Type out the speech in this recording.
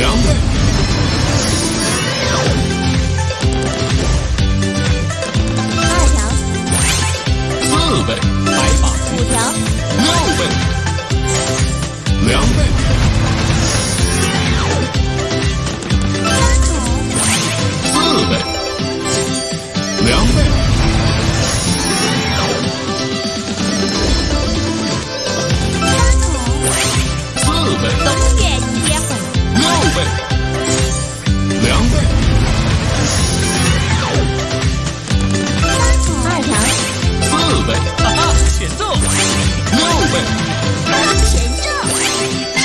Remember? 哈哈全中。六位哈中。